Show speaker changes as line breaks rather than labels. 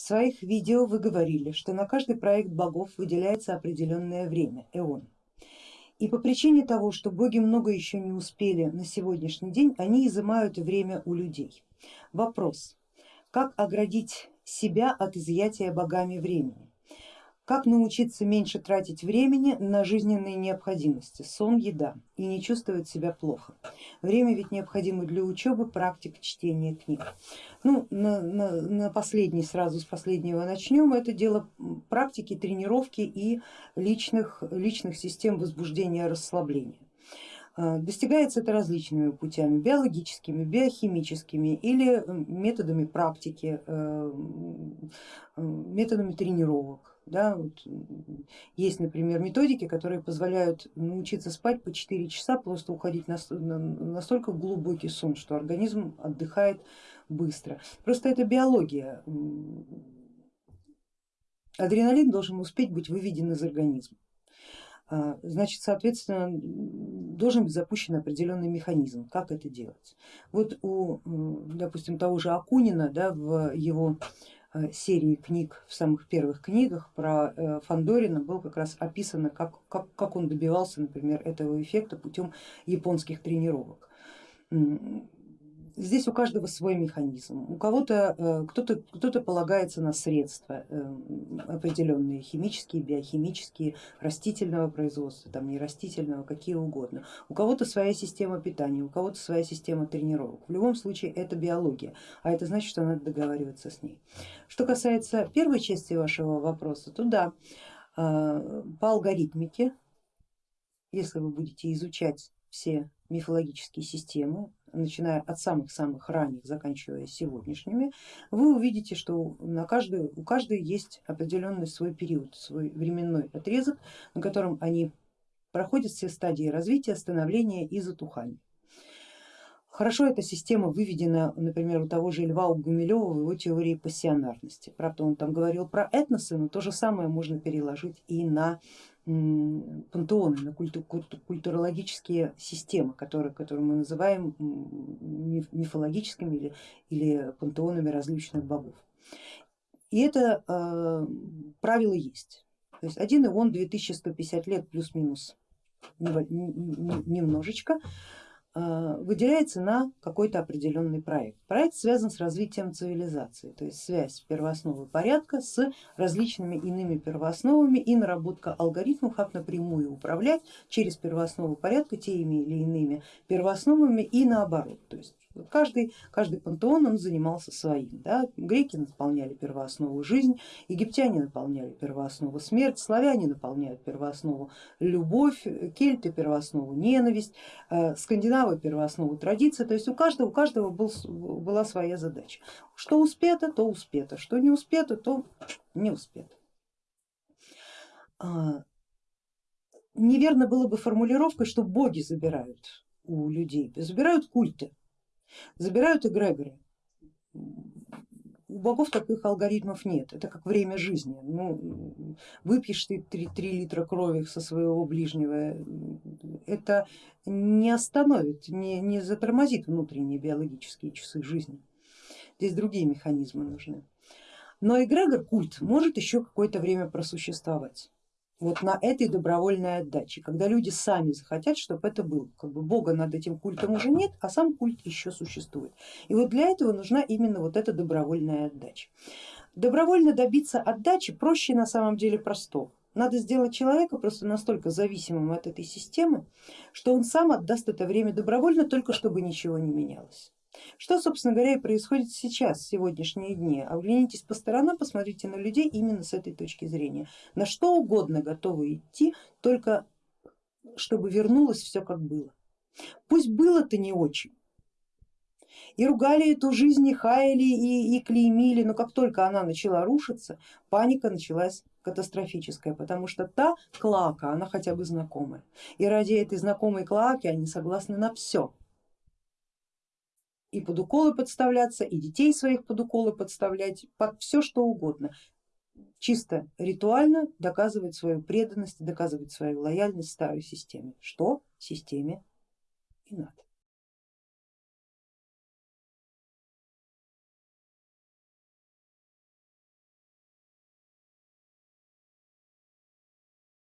В своих видео вы говорили, что на каждый проект богов выделяется определенное время, эон. И по причине того, что боги много еще не успели на сегодняшний день, они изымают время у людей. Вопрос, как оградить себя от изъятия богами времени? Как научиться меньше тратить времени на жизненные необходимости, сон, еда и не чувствовать себя плохо. Время ведь необходимо для учебы, практик, чтения книг. Ну, на, на, на последний, сразу с последнего начнем, это дело практики, тренировки и личных, личных систем возбуждения, расслабления. А, достигается это различными путями, биологическими, биохимическими или методами практики, э, методами тренировок да, вот есть, например, методики, которые позволяют научиться спать по 4 часа, просто уходить на, на, настолько глубокий сон, что организм отдыхает быстро. Просто это биология. Адреналин должен успеть быть выведен из организма. А, значит, соответственно, должен быть запущен определенный механизм, как это делать. Вот у, допустим, того же Акунина да, в его серии книг, в самых первых книгах про э, Фандорина было как раз описано, как, как, как он добивался, например, этого эффекта путем японских тренировок. Здесь у каждого свой механизм, у кого-то э, кто-то кто, -то, полагается на средства э, определенные, химические, биохимические, растительного производства, там не растительного, какие угодно. У кого-то своя система питания, у кого-то своя система тренировок. В любом случае это биология, а это значит, что надо договариваться с ней. Что касается первой части вашего вопроса, то да, э, по алгоритмике, если вы будете изучать все мифологические системы, начиная от самых-самых ранних, заканчивая сегодняшними, вы увидите, что на каждую, у каждой есть определенный свой период, свой временной отрезок, на котором они проходят все стадии развития, становления и затухания. Хорошо эта система выведена, например, у того же Льва Гумилева в его теории пассионарности. Правда, он там говорил про этносы, но то же самое можно переложить и на пантеоны, на культу, культурологические системы, которые, которые мы называем мифологическими или, или пантеонами различных богов. И это э, правило есть. То есть один ион 2150 лет плюс-минус немножечко выделяется на какой-то определенный проект. Проект связан с развитием цивилизации, то есть связь первоосновы порядка с различными иными первоосновами и наработка алгоритмов, как напрямую управлять через первооснову порядка теми или иными первоосновами и наоборот. То есть Каждый, каждый пантеон он занимался своим. Да? Греки наполняли первооснову жизнь, египтяне наполняли первооснову смерть, славяне наполняют первооснову любовь, кельты первооснову ненависть, э, скандинавы первооснову традиция. То есть у каждого, у каждого был, была своя задача. Что успето, то успето, что не успето, то не успето. А, неверно было бы формулировкой, что боги забирают у людей, забирают культы Забирают эгрегоры. У богов таких алгоритмов нет, это как время жизни. Ну, выпьешь ты 3, 3 литра крови со своего ближнего, это не остановит, не, не затормозит внутренние биологические часы жизни. Здесь другие механизмы нужны. Но эгрегор, культ, может еще какое-то время просуществовать вот на этой добровольной отдаче, когда люди сами захотят, чтобы это было. Как бы Бога над этим культом уже нет, а сам культ еще существует. И вот для этого нужна именно вот эта добровольная отдача. Добровольно добиться отдачи проще на самом деле простого. Надо сделать человека просто настолько зависимым от этой системы, что он сам отдаст это время добровольно, только чтобы ничего не менялось. Что, собственно говоря, и происходит сейчас, в сегодняшние дни. Оглянитесь по сторонам, посмотрите на людей именно с этой точки зрения. На что угодно готовы идти, только чтобы вернулось все как было. Пусть было-то не очень. И ругали эту жизнь, и хаяли, и, и клеймили, но как только она начала рушиться, паника началась катастрофическая, потому что та клака, она хотя бы знакомая. И ради этой знакомой клаки они согласны на все и под уколы подставляться, и детей своих под уколы подставлять, под все что угодно. Чисто ритуально доказывать свою преданность, доказывать свою лояльность старой системе, что системе и надо.